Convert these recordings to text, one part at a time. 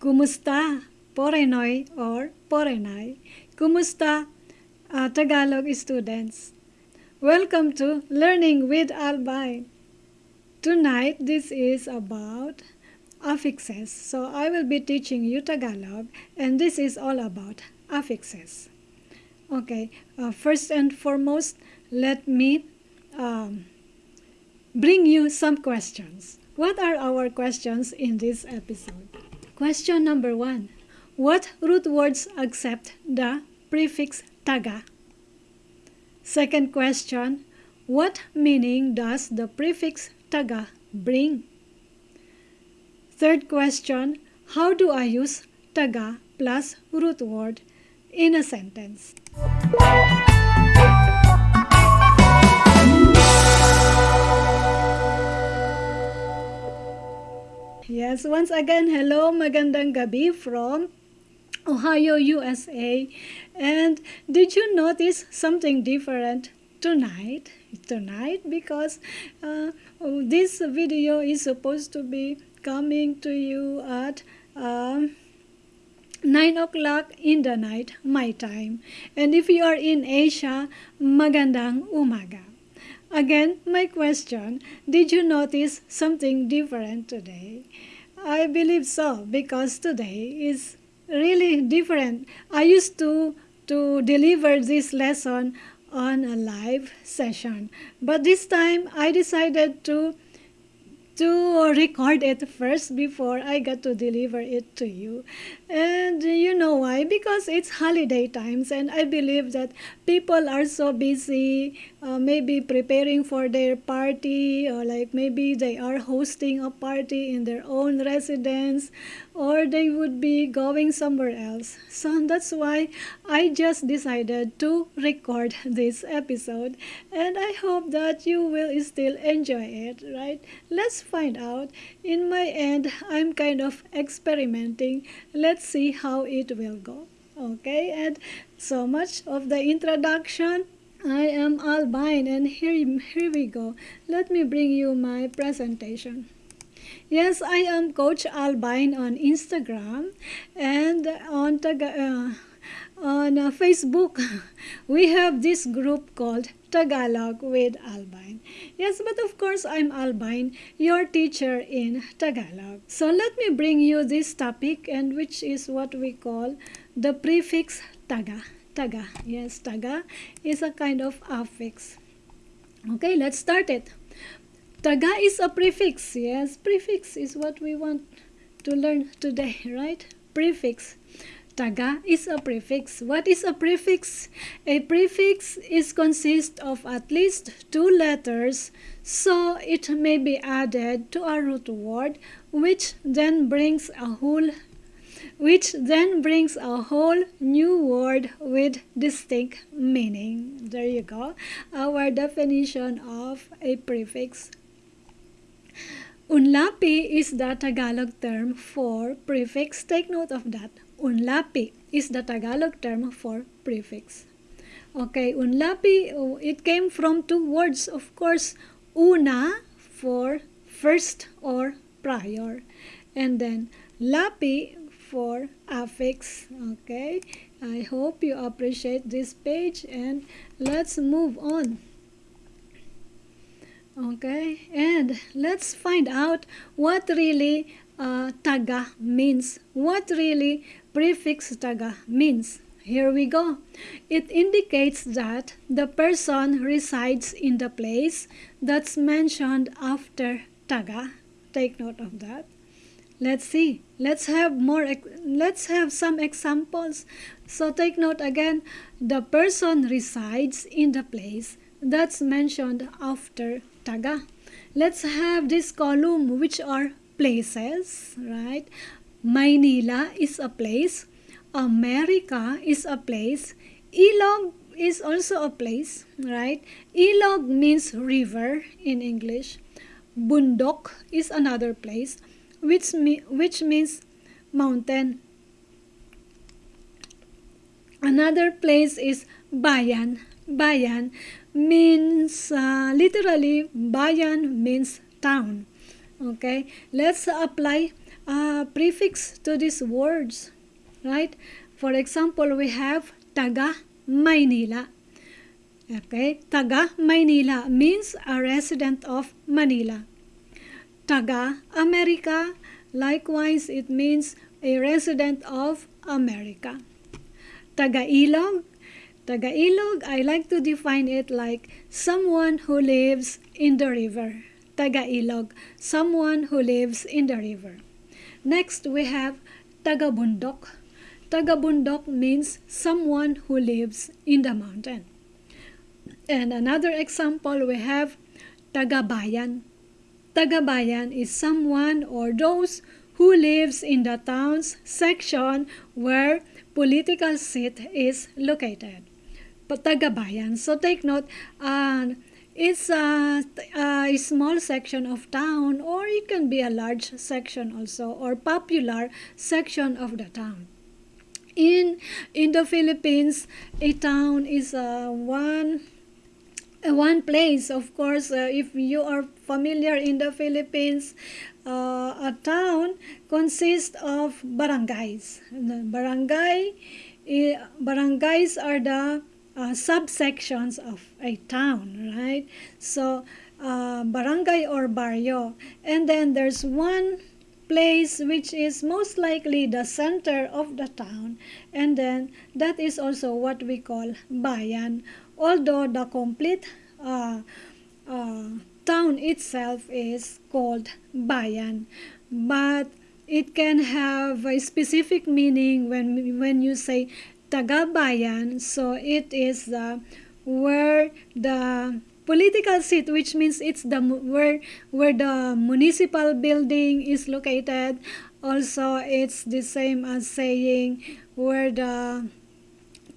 Kumusta? Porenoy or Porenay. Kumusta uh, Tagalog students? Welcome to Learning with Albine. Tonight this is about affixes. So I will be teaching you Tagalog and this is all about affixes. Okay, uh, first and foremost, let me um, bring you some questions. What are our questions in this episode? Question number one. What root words accept the prefix taga? Second question. What meaning does the prefix taga bring? Third question. How do I use taga plus root word in a sentence? Yes, once again, hello, magandang gabi from Ohio, USA. And did you notice something different tonight? Tonight, because uh, this video is supposed to be coming to you at um, 9 o'clock in the night, my time. And if you are in Asia, magandang umaga. Again, my question, did you notice something different today? I believe so because today is really different. I used to to deliver this lesson on a live session, but this time I decided to to record it first before I got to deliver it to you. And you know why? Because it's holiday times, and I believe that people are so busy, uh, maybe preparing for their party, or like maybe they are hosting a party in their own residence, or they would be going somewhere else. So that's why I just decided to record this episode, and I hope that you will still enjoy it, right? Let's find out. In my end, I'm kind of experimenting. Let's see how it will go. Okay, and so much of the introduction. I am Albine and here, here we go. Let me bring you my presentation. Yes, I am Coach Albine on Instagram and on uh, on uh, Facebook. We have this group called Tagalog with Albine. Yes, but of course I'm Albine, your teacher in Tagalog. So let me bring you this topic and which is what we call the prefix taga. Taga. Yes, taga is a kind of affix. Okay, let's start it. Taga is a prefix. Yes, prefix is what we want to learn today, right? Prefix. Taga is a prefix. What is a prefix? A prefix is consist of at least two letters, so it may be added to a root word, which then brings a whole which then brings a whole new word with distinct meaning. There you go. Our definition of a prefix. Unlapi is the Tagalog term for prefix. Take note of that. Unlapi is the Tagalog term for prefix. Okay, unlapi, oh, uh, it came from two words, of course, una for first or prior, and then lapi for affix. Okay, I hope you appreciate this page and let's move on. Okay, and let's find out what really uh, taga means. What really prefix taga means. Here we go. It indicates that the person resides in the place that's mentioned after taga. Take note of that. Let's see. Let's have more let's have some examples. So take note again, the person resides in the place that's mentioned after taga. Let's have this column which are places, right? Maynila is a place. America is a place. Ilog is also a place, right? Ilog means river in English. Bundok is another place, which, me, which means mountain. Another place is Bayan. Bayan means, uh, literally, Bayan means town. Okay, let's apply a prefix to these words, right? For example, we have taga manila Okay, taga manila means a resident of Manila. Taga America, likewise, it means a resident of America. Taga Ilog, Taga Ilog, I like to define it like someone who lives in the river. Taga Ilog, someone who lives in the river. Next, we have Tagabundok. Tagabundok means someone who lives in the mountain. And another example, we have Tagabayan. Tagabayan is someone or those who lives in the town's section where political seat is located. Tagabayan. So take note, uh, it's a, a, small section of town or it can be a large section also or popular section of the town. In, in the Philippines, a town is uh, one uh, one place of course uh, if you are familiar in the philippines uh, a town consists of barangays barangay uh, barangays are the uh, subsections of a town, right? So, uh, barangay or barrio. And then there's one place which is most likely the center of the town. And then that is also what we call bayan. Although the complete uh, uh, town itself is called bayan. But it can have a specific meaning when, when you say Tagabayan. So it is the where the political seat, which means it's the where where the municipal building is located. Also, it's the same as saying where the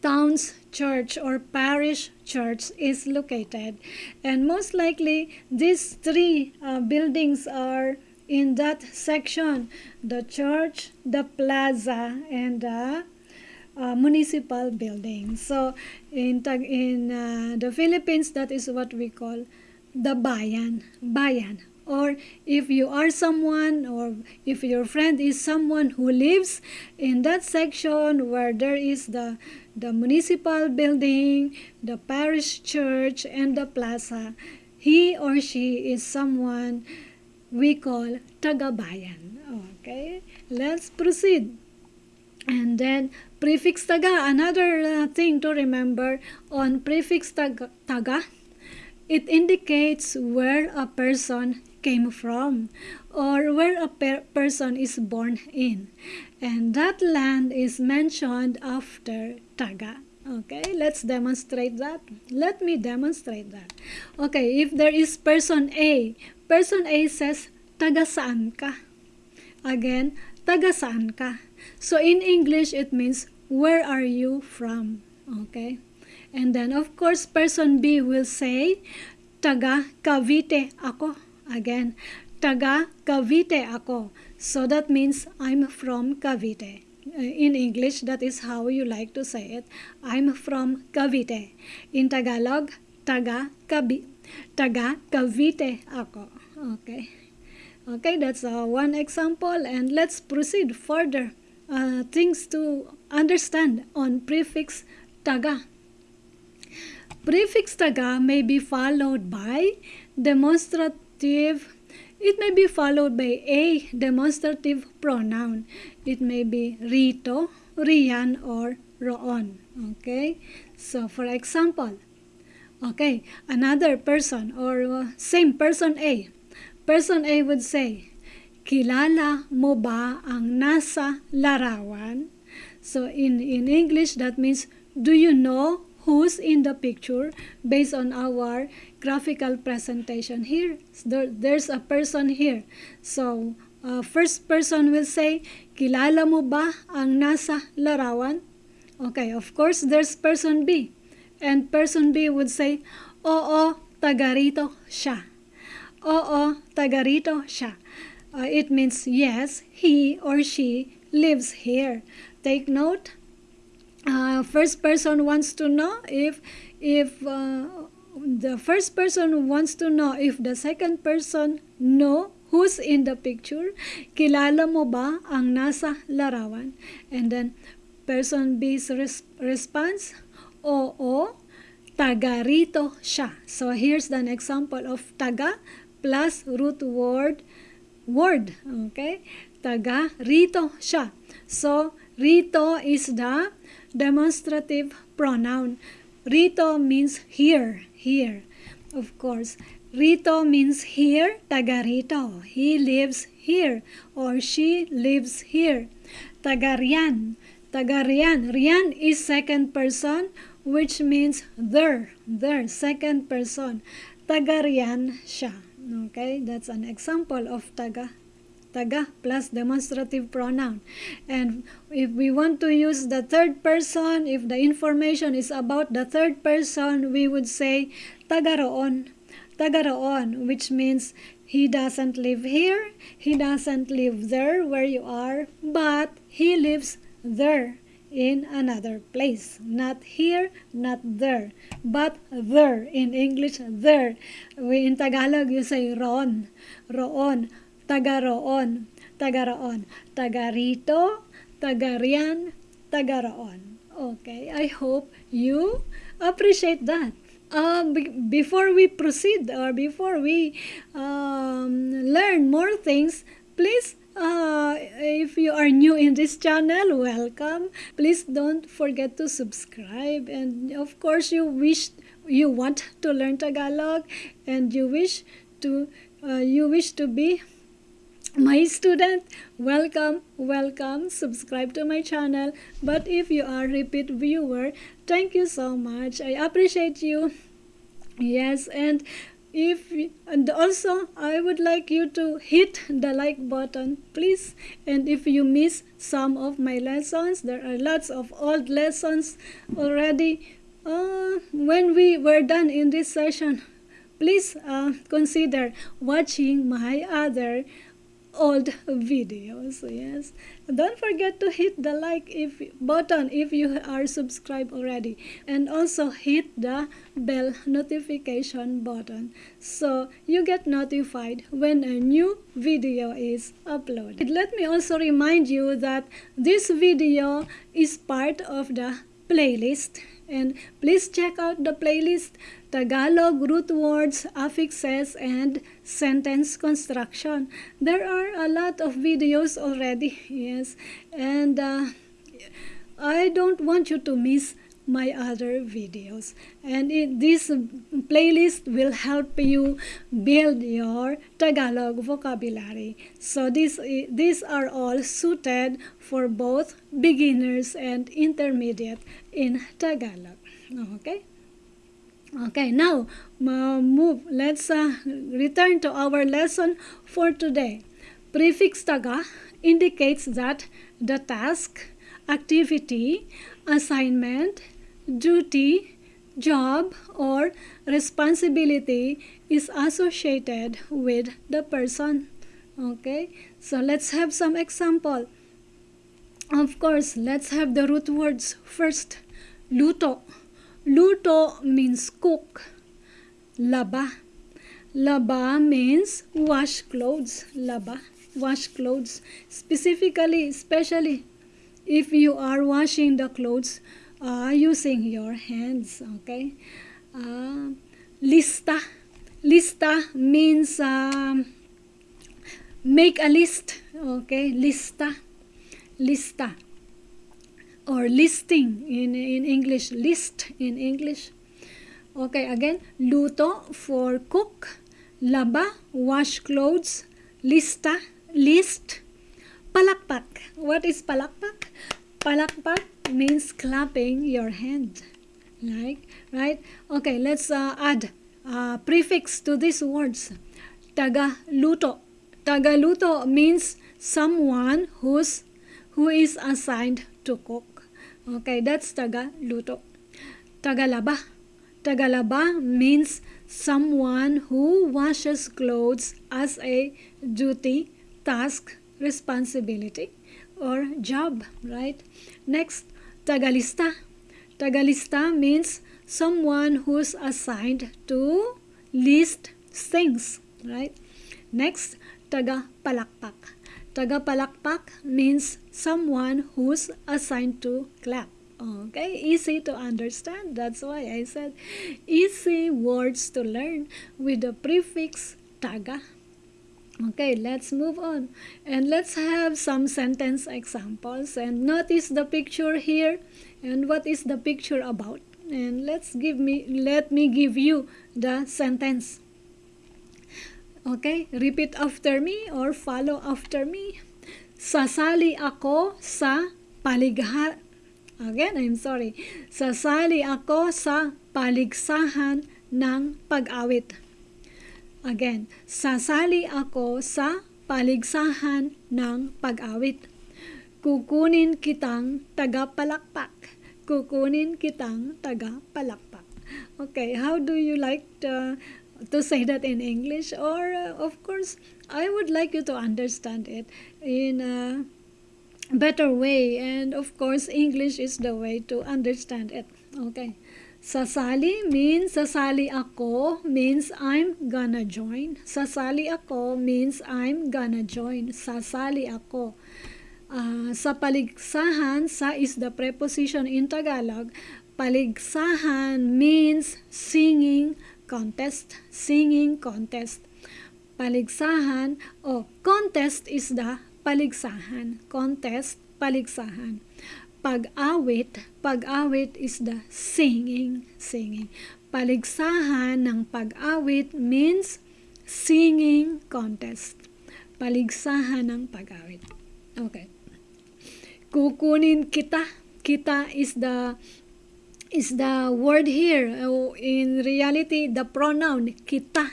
town's church or parish church is located. And most likely, these three uh, buildings are in that section the church, the plaza, and the uh, municipal buildings. So in in uh, the Philippines, that is what we call the bayan, bayan. Or if you are someone, or if your friend is someone who lives in that section where there is the the municipal building, the parish church, and the plaza, he or she is someone we call tagabayan. Okay, let's proceed. And then prefix taga, another uh, thing to remember on prefix taga, taga, it indicates where a person came from or where a per person is born in. And that land is mentioned after taga. Okay, let's demonstrate that. Let me demonstrate that. Okay, if there is person A, person A says, taga saan ka? Again, taga saan ka? So in English, it means, where are you from? Okay? And then, of course, person B will say, taga Cavite ako. Again, taga Cavite ako. So that means I'm from Cavite. Uh, in English, that is how you like to say it. I'm from Cavite. In Tagalog, taga Cabi taga Cavite ako. Okay. Okay, that's uh, one example and let's proceed further uh, things to understand on prefix taga. Prefix taga may be followed by demonstrative. It may be followed by a demonstrative pronoun. It may be rito, riyan, or roon. Okay? So, for example, okay, another person or uh, same person A. Person A would say, Kilala mo ba ang nasa larawan? So in, in English, that means, do you know who's in the picture based on our graphical presentation here? There, there's a person here. So uh, first person will say, kilala mo ba ang nasa larawan? Okay, of course, there's person B. And person B would say, oo, tagarito siya. Oo, tagarito siya uh, it means yes, he or she lives here. Take note. Uh, first person wants to know if if uh, the first person wants to know if the second person know who's in the picture? Kilala mo ba ang nasa larawan? And then, person B's res- response, oo, taga rito siya. So, here's an example of taga plus root word, word, okay? Taga rito siya. So, rito is the demonstrative pronoun. Rito means here, here. Of course, Rito means here, taga rito. He lives here or she lives here. Taga riyan, taga riyan. Riyan is second person which means there, there, second person. Taga riyan siya. Okay, that's an example of taga taga plus demonstrative pronoun. And if we want to use the third person, if the information is about the third person, we would say taga roon. Taga roon, which means he doesn't live here, he doesn't live there where you are, but he lives there in another place. Not here, not there, but there. In English, there. We, in Tagalog, you say ron, roon taga roon, taga roon, taga rito, taga riyan, taga roon. Okay, I hope you appreciate that. Um, before we proceed or before we um, learn more things, please uh, if you are new in this channel, welcome. Please don't forget to subscribe. And of course, you wish you want to learn Tagalog, and you wish to uh, you wish to be my student welcome welcome subscribe to my channel but if you are repeat viewer thank you so much i appreciate you yes and if and also i would like you to hit the like button please. And if you miss some of my lessons there are lots of old lessons already. Uh, when we were done in this session please uh, consider watching my other old videos yes. Don't forget to hit the like if button if you are subscribed already. And also hit the bell notification button so you get notified when a new video is uploaded. Let me also remind you that this video is part of the playlist. And please check out the playlist Tagalog root words, affixes, and sentence construction. There are a lot of videos already, yes, and uh, I don't want you to miss my other videos. And it, this playlist will help you build your Tagalog vocabulary. So these these are all suited for both beginners and intermediate in Tagalog. Okay Okay, now move. Let's uh, return to our lesson for today. Prefix taga indicates that the task, activity, assignment, duty, job, or responsibility is associated with the person. Okay, so let's have some example. Of course, let's have the root words first. Luto Luto means cook. Laba. Laba means wash clothes. Laba, wash clothes. Specifically, especially if you are washing the clothes uh, using your hands. Okay. Uh, lista. Lista means um, make a list. Okay. Lista. Lista or listing in, in English, list in English. Okay, again, luto for cook, laba, wash clothes, lista, list, palakpak. What is palakpak? Palakpak means clapping your hand. Like, right? Okay, let's uh, add uh, prefix to these words. Tagaluto. Tagaluto means someone who's who is assigned to cook. Okay, that's Taga-luto. Tagalaba. Tagalaba means someone who washes clothes as a duty, task, responsibility, or job, right? Next, Tagalista. Tagalista means someone who's assigned to list things, right? Next, taga-palakpak. Taga-palakpak means someone who's assigned to clap. Okay, easy to understand. That's why I said easy words to learn with the prefix taga. Okay, let's move on. And let's have some sentence examples. And notice the picture here. And what is the picture about? And let's give me let me give you the sentence. Okay, repeat after me or follow after me. Sasali ako sa paligha Again, I'm sorry. Sasali ako sa paligsahan ng pag-awit. Again, sasali ako sa paligsahan ng pag-awit. Kukunin kitang tagapalakpak. Kukunin kitang tagapalakpak. Okay, how do you like to, to say that in English? Or, uh, of course, I would like you to understand it in a better way. And, of course, English is the way to understand it. Okay. Sasali means sasali ako means I'm gonna join. Sasali ako means I'm gonna join. Sasali ako. Uh, sa paligsahan, sa is the preposition in Tagalog. Paligsahan means singing contest. Singing contest. Paligsahan o contest is the paligsahan. Contest, paligsahan pag-awit, pag-awit is the singing, singing. Paligsahan ng pag-awit means singing contest. Paligsahan ng pag-awit. Okay. Kukunin kita. Kita is the is the word here. Oh, in reality, the pronoun kita.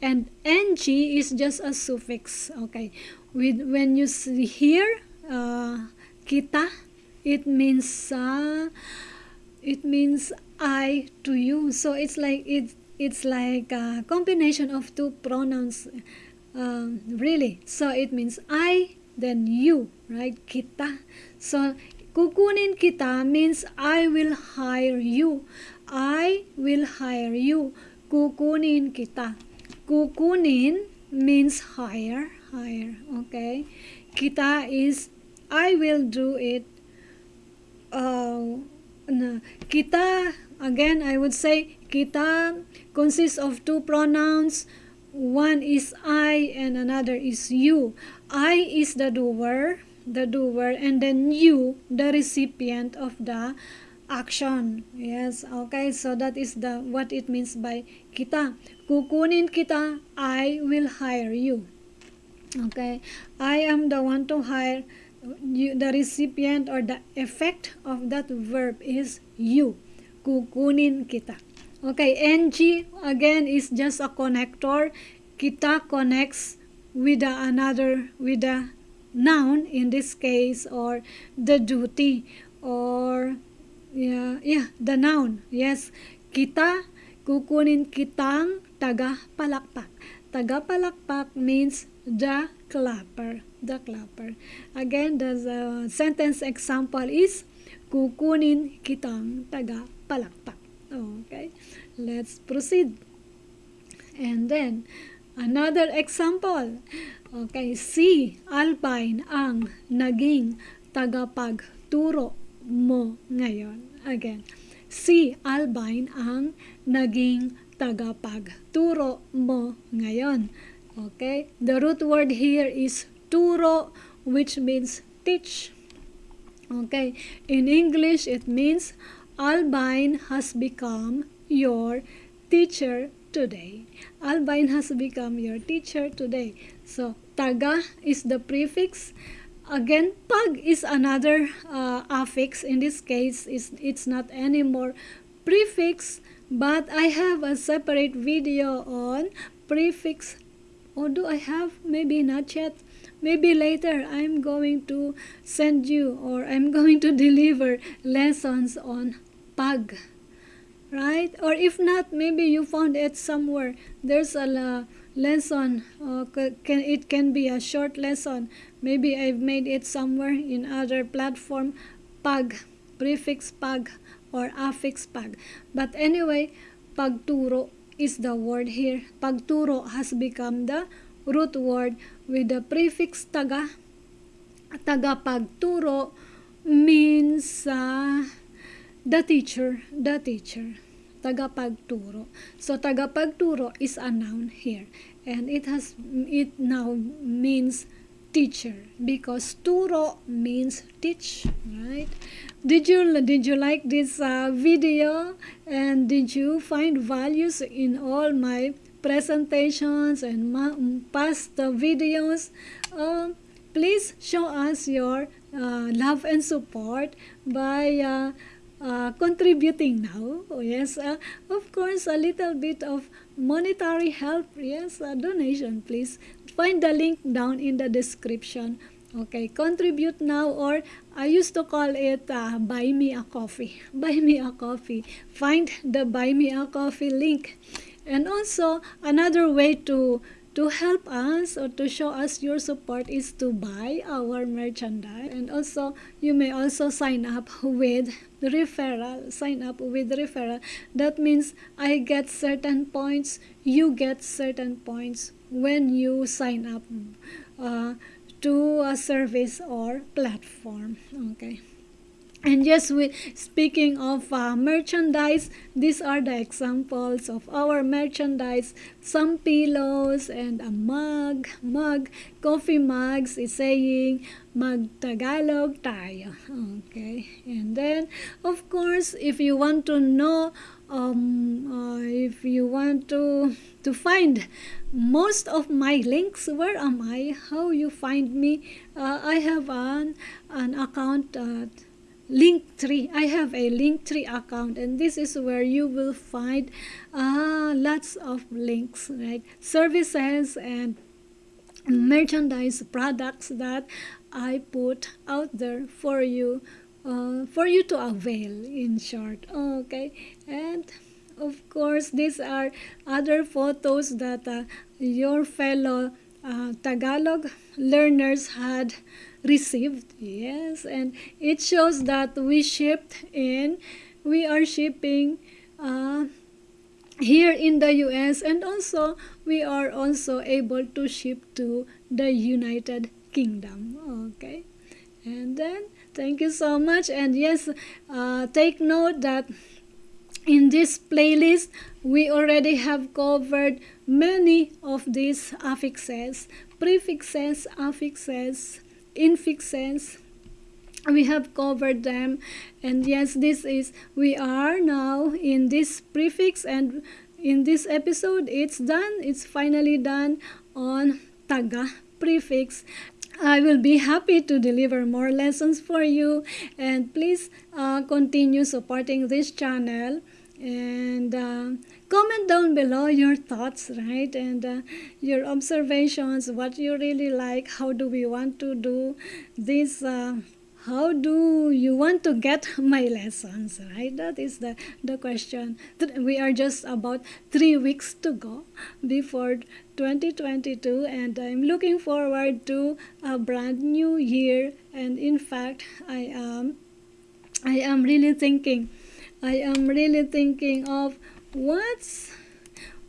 And ng is just a suffix. Okay. With when you see here, uh, kita it means uh, it means I to you. So it's like it's it's like a combination of two pronouns, uh, really. So it means I then you, right? Kita. So kukunin kita means I will hire you. I will hire you. Kukunin kita. Kukunin means hire, hire. Okay. Kita is I will do it uh, kita again I would say kita consists of two pronouns one is I and another is you I is the doer the doer and then you the recipient of the action yes okay so that is the what it means by kita kukunin kita I will hire you okay I am the one to hire you, the recipient or the effect of that verb is you. Kukunin kita. Okay, ng again is just a connector. Kita connects with the another, with the noun in this case or the duty or yeah, yeah, the noun. Yes, kita kukunin kitang taga-palakpak. Taga-palakpak means the clapper the clapper. Again, the uh, sentence example is kukunin kitang taga palakpak. Okay, let's proceed. And then, another example. Okay, si Alpine ang naging tagapagturo mo ngayon. Again, si Alpine ang naging tagapagturo mo ngayon. Okay, the root word here is turo which means teach okay in english it means albine has become your teacher today albine has become your teacher today. So taga is the prefix. Again pag is another uh, affix. In this case is it's not anymore prefix but i have a separate video on prefix. Or do i have? Maybe not yet. Maybe later I'm going to send you or I'm going to deliver lessons on pag right? Or if not maybe you found it somewhere. There's a uh, lesson uh, can it can be a short lesson. Maybe I've made it somewhere in other platform pag prefix pag or affix pag but anyway pagturo is the word here. Pagturo has become the root word with the prefix taga. Tagapagturo means uh, the teacher, the teacher. Tagapagturo. So tagapagturo is a noun here and it has it now means teacher because turo means teach right did you did you like this uh, video and did you find values in all my presentations and past uh, videos uh, please show us your uh, love and support by uh, uh, contributing now. Oh, yes, uh, of course, a little bit of monetary help. Yes, a donation, please. Find the link down in the description. Okay, contribute now or I used to call it uh, buy me a coffee. Buy me a coffee. Find the buy me a coffee link. And also another way to to help us or to show us your support is to buy our merchandise. And also you may also sign up with referral sign up with referral. That means i get certain points you get certain points when you sign up uh, to a service or platform. Okay and yes, we, speaking of uh, merchandise, these are the examples of our merchandise. Some pillows and a mug, mug, coffee mugs is saying mag-Tagalog tayo. Okay, and then of course, if you want to know, um, uh, if you want to to find most of my links, where am I? How you find me? Uh, I have an an account. Uh, Linktree. I have a Linktree account, and this is where you will find uh, lots of links, right? Services and merchandise products that I put out there for you, uh, for you to avail. In short, okay, and of course, these are other photos that uh, your fellow uh, Tagalog learners had received yes and it shows that we shipped in we are shipping uh, here in the US and also we are also able to ship to the United Kingdom okay? And then thank you so much and yes uh, take note that in this playlist we already have covered many of these affixes prefixes affixes infixes we have covered them. And yes this is we are now in this prefix and in this episode it's done. It's finally done on taga prefix. I will be happy to deliver more lessons for you. And please uh, continue supporting this channel and uh, comment down below your thoughts right? And uh, your observations what you really like how do we want to do this uh, how do you want to get my lessons right? That is the the question. We are just about three weeks to go before 2022 and i'm looking forward to a brand new year. And in fact i am i am really thinking I am really thinking of what's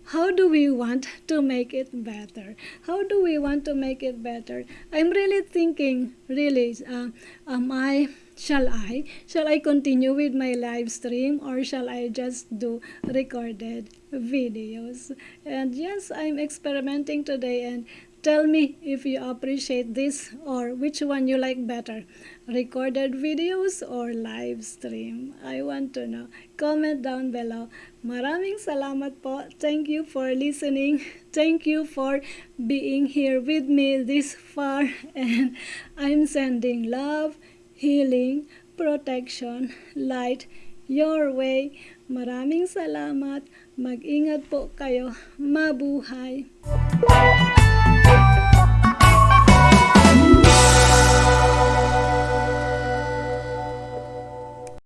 how do we want to make it better? How do we want to make it better? I'm really thinking really uh, am i shall i shall i continue with my live stream or shall i just do recorded videos? And yes i'm experimenting today and Tell me if you appreciate this or which one you like better, recorded videos or live stream. I want to know. Comment down below. Maraming salamat po. Thank you for listening. Thank you for being here with me this far. And I'm sending love, healing, protection, light your way. Maraming salamat. Mag-ingat po kayo. Mabuhay.